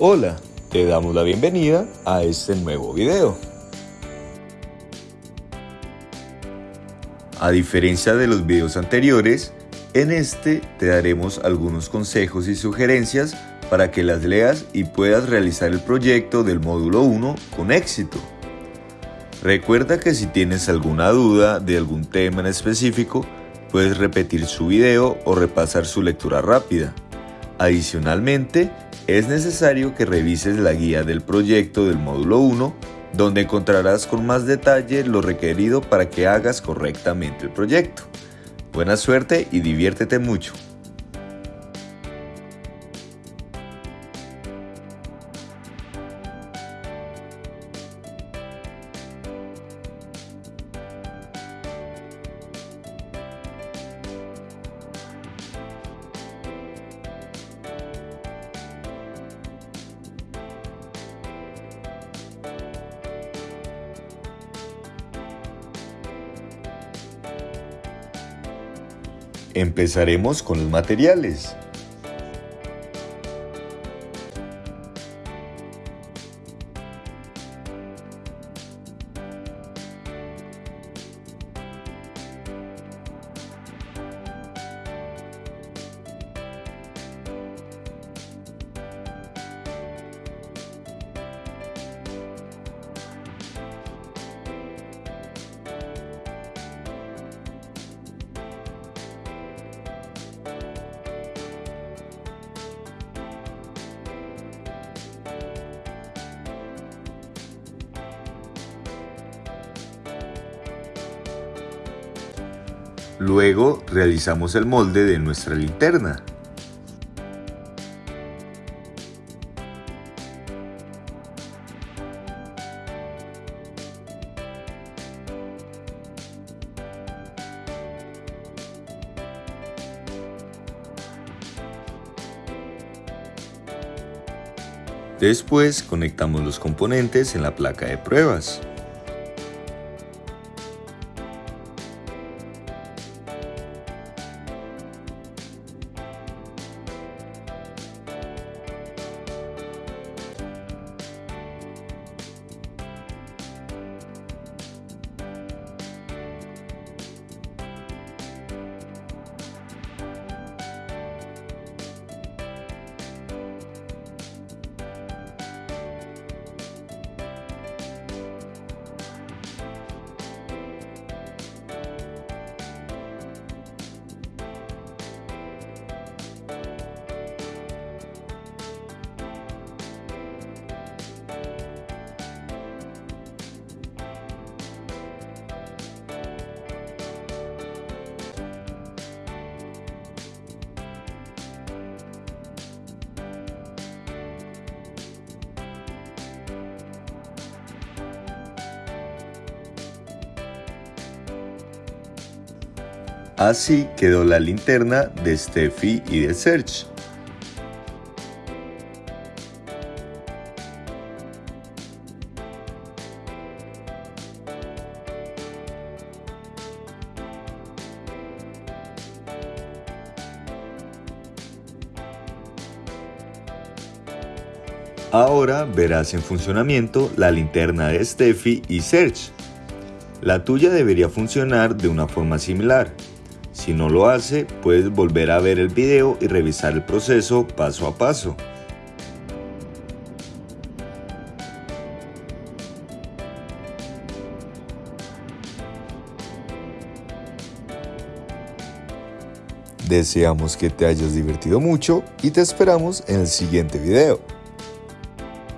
Hola, te damos la bienvenida a este nuevo video. A diferencia de los videos anteriores, en este te daremos algunos consejos y sugerencias para que las leas y puedas realizar el proyecto del módulo 1 con éxito. Recuerda que si tienes alguna duda de algún tema en específico, puedes repetir su video o repasar su lectura rápida. Adicionalmente, es necesario que revises la guía del proyecto del módulo 1, donde encontrarás con más detalle lo requerido para que hagas correctamente el proyecto. Buena suerte y diviértete mucho. Empezaremos con los materiales. Luego realizamos el molde de nuestra linterna. Después conectamos los componentes en la placa de pruebas. Así quedó la linterna de Steffi y de Serge. Ahora verás en funcionamiento la linterna de Steffi y Serge. La tuya debería funcionar de una forma similar, si no lo hace, puedes volver a ver el video y revisar el proceso paso a paso. Deseamos que te hayas divertido mucho y te esperamos en el siguiente video.